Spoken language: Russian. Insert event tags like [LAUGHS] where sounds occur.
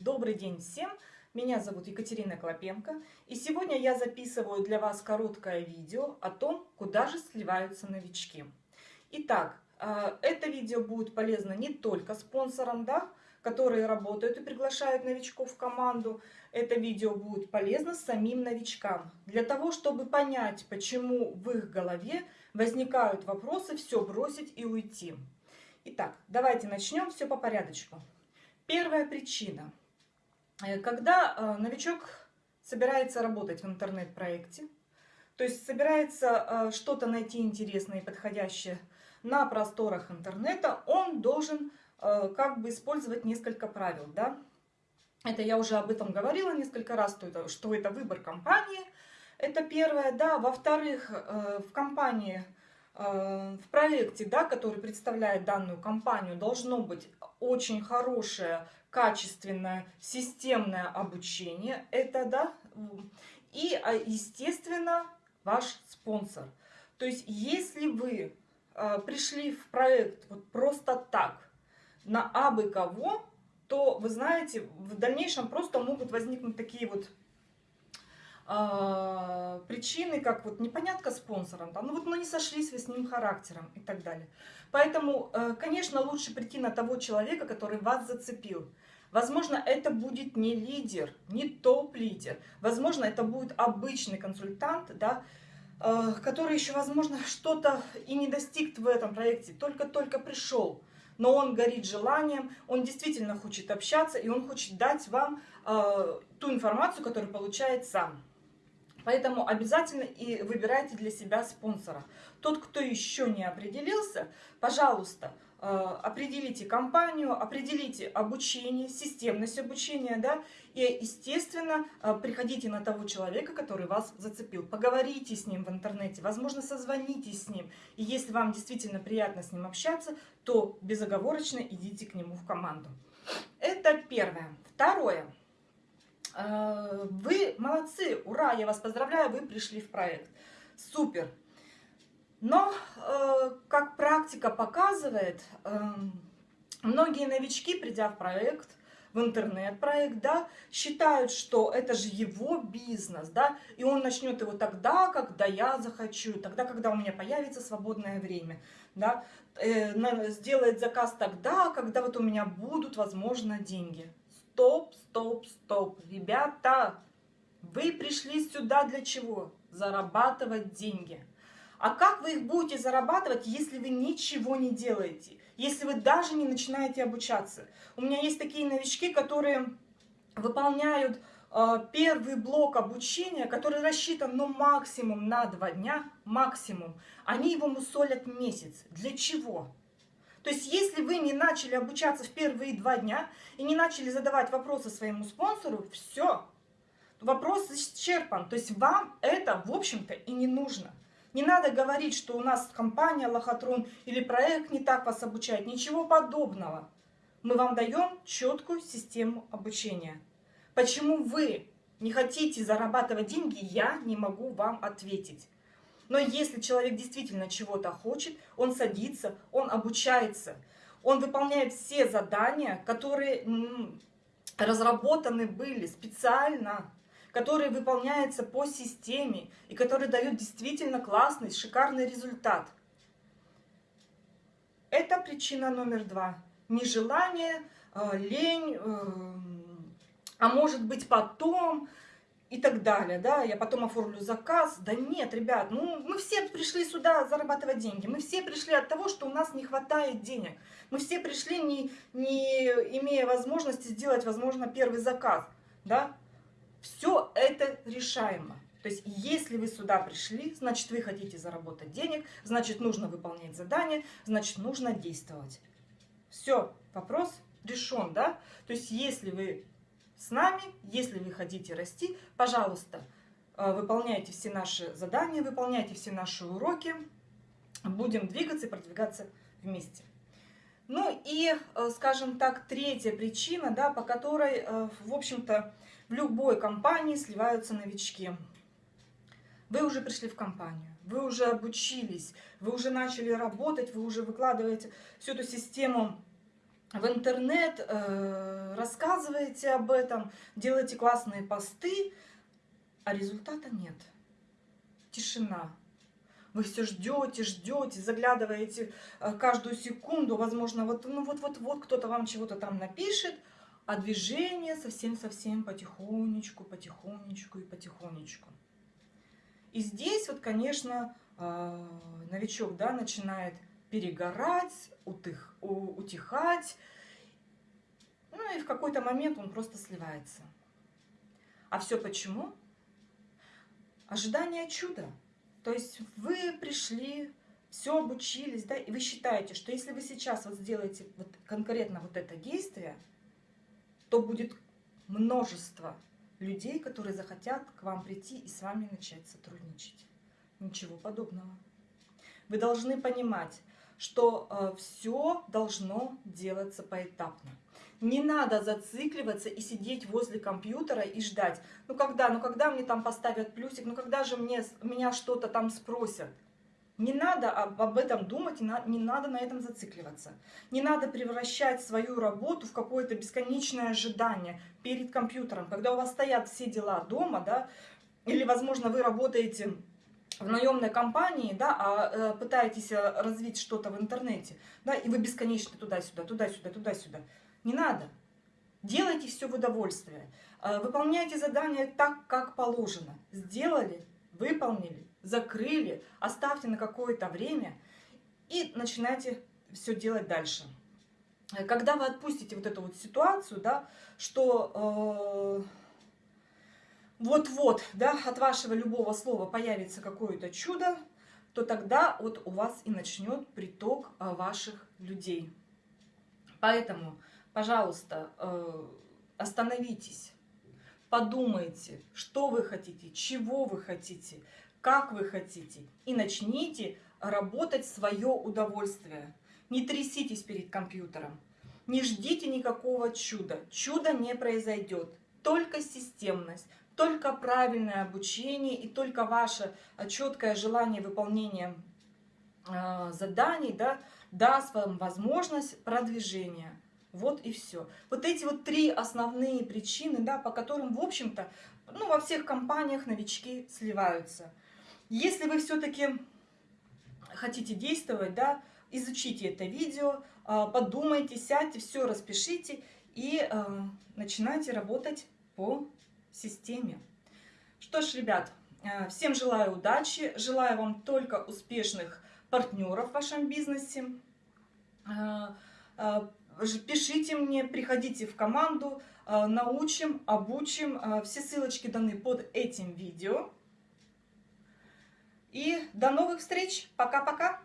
Добрый день всем! Меня зовут Екатерина Клопенко, и сегодня я записываю для вас короткое видео о том, куда же сливаются новички. Итак, э, это видео будет полезно не только спонсорам, да, которые работают и приглашают новичков в команду. Это видео будет полезно самим новичкам, для того, чтобы понять, почему в их голове возникают вопросы все бросить и уйти. Итак, давайте начнем все по порядочку. Первая причина. Э, когда э, новичок собирается работать в интернет-проекте, то есть собирается э, что-то найти интересное и подходящее на просторах интернета, он должен как бы использовать несколько правил. Да? Это я уже об этом говорила несколько раз, что это, что это выбор компании. Это первое. Да. Во-вторых, в компании в проекте, да, который представляет данную компанию, должно быть очень хорошее, качественное, системное обучение. Это, да, и, а, естественно, ваш спонсор. То есть, если вы э, пришли в проект вот просто так, на абы кого, то, вы знаете, в дальнейшем просто могут возникнуть такие вот э, причины, как вот непонятка спонсором, да, ну вот ну не сошлись вы с ним характером и так далее. Поэтому, э, конечно, лучше прийти на того человека, который вас зацепил. Возможно, это будет не лидер, не топ-лидер. Возможно, это будет обычный консультант, да, э, который еще, возможно, [LAUGHS] что-то и не достиг в этом проекте, только-только пришел. Но он горит желанием, он действительно хочет общаться, и он хочет дать вам э, ту информацию, которую получает сам. Поэтому обязательно и выбирайте для себя спонсора. Тот, кто еще не определился, пожалуйста, э, определите компанию, определите обучение, системность обучения, да, и, естественно, э, приходите на того человека, который вас зацепил. Поговорите с ним в интернете, возможно, созвонитесь с ним. И если вам действительно приятно с ним общаться, то безоговорочно идите к нему в команду. Это первое. Второе. Э, вы молодцы, ура, я вас поздравляю, вы пришли в проект. Супер. Но, э, как практика показывает, эм, многие новички, придя в проект, в интернет-проект, да, считают, что это же его бизнес, да, и он начнет его тогда, когда я захочу, тогда, когда у меня появится свободное время, да, э, сделает заказ тогда, когда вот у меня будут, возможно, деньги стоп, стоп, стоп. Ребята, вы пришли сюда для чего? Зарабатывать деньги. А как вы их будете зарабатывать, если вы ничего не делаете? Если вы даже не начинаете обучаться? У меня есть такие новички, которые выполняют э, первый блок обучения, который рассчитан ну, максимум на два дня, максимум. Они его мусолят месяц. Для чего? То есть, если вы не начали обучаться в первые два дня и не начали задавать вопросы своему спонсору, все, вопрос исчерпан. То есть, вам это, в общем-то, и не нужно. Не надо говорить, что у нас компания Лохотрон или проект не так вас обучает. Ничего подобного. Мы вам даем четкую систему обучения. Почему вы не хотите зарабатывать деньги, я не могу вам ответить. Но если человек действительно чего-то хочет, он садится, он обучается, он выполняет все задания, которые разработаны были специально, которые выполняются по системе и которые дают действительно классный, шикарный результат. Это причина номер два. Нежелание, э, лень, э, а может быть потом, и так далее, да, я потом оформлю заказ. Да нет, ребят, ну мы все пришли сюда зарабатывать деньги, мы все пришли от того, что у нас не хватает денег. Мы все пришли, не, не имея возможности сделать, возможно, первый заказ, да. Все это решаемо. То есть, если вы сюда пришли, значит, вы хотите заработать денег, значит, нужно выполнять задания, значит, нужно действовать. Все, вопрос решен, да? То есть, если вы с нами. Если вы хотите расти, пожалуйста, э, выполняйте все наши задания, выполняйте все наши уроки. Будем двигаться и продвигаться вместе. Ну и, э, скажем так, третья причина, да, по которой, э, в общем-то, в любой компании сливаются новички. Вы уже пришли в компанию, вы уже обучились, вы уже начали работать, вы уже выкладываете всю эту систему в интернет, э, рассказываете об этом, делаете классные посты, а результата нет. Тишина. Вы все ждете, ждете, заглядываете э, каждую секунду, возможно, вот, ну вот, вот, вот кто-то вам чего-то там напишет, а движение совсем-совсем потихонечку, потихонечку и потихонечку. И здесь вот, конечно, э, новичок, да, начинает перегорать, утых, утихать, ну и в какой-то момент он просто сливается. А все почему? Ожидание чуда. То есть вы пришли, все обучились, да, и вы считаете, что если вы сейчас вот сделаете вот конкретно вот это действие, то будет множество людей, которые захотят к вам прийти и с вами начать сотрудничать. Ничего подобного. Вы должны понимать, что э, все должно делаться поэтапно. Не надо зацикливаться и сидеть возле компьютера и ждать. Ну когда, ну когда мне там поставят плюсик, ну когда же мне, меня что-то там спросят. Не надо об, об этом думать, не, на, не надо на этом зацикливаться. Не надо превращать свою работу в какое-то бесконечное ожидание перед компьютером. Когда у вас стоят все дела дома, да, или, возможно, вы работаете в наемной компании, да, а э, пытаетесь э, развить что-то в интернете, да, и вы бесконечно туда-сюда, туда-сюда, туда-сюда. Не надо. Делайте все в удовольствие. Э, выполняйте задания так, как положено. Сделали, выполнили, закрыли, оставьте на какое-то время и начинайте все делать дальше. Когда вы отпустите вот эту вот ситуацию, да, что э, вот-вот, да, от вашего любого слова появится какое-то чудо, то тогда вот у вас и начнет приток ваших людей. Поэтому пожалуйста, э, остановитесь, подумайте, что вы хотите, чего вы хотите, как вы хотите, и начните работать свое удовольствие. Не тряситесь перед компьютером, не ждите никакого чуда. Чудо не произойдет, только системность, только правильное обучение и только ваше четкое желание выполнения э, заданий да, даст вам возможность продвижения. Вот и все. Вот эти вот три основные причины, да, по которым, в общем-то, ну, во всех компаниях новички сливаются. Если вы все-таки хотите действовать, да, изучите это видео, а, подумайте, сядьте, все распишите и э, начинайте работать по системе. Что ж, ребят, э, всем желаю удачи, желаю вам только успешных партнеров в вашем бизнесе. Э, пишите мне, приходите в команду, э, научим, обучим. Э, все ссылочки даны под этим видео. И до новых встреч. Пока-пока.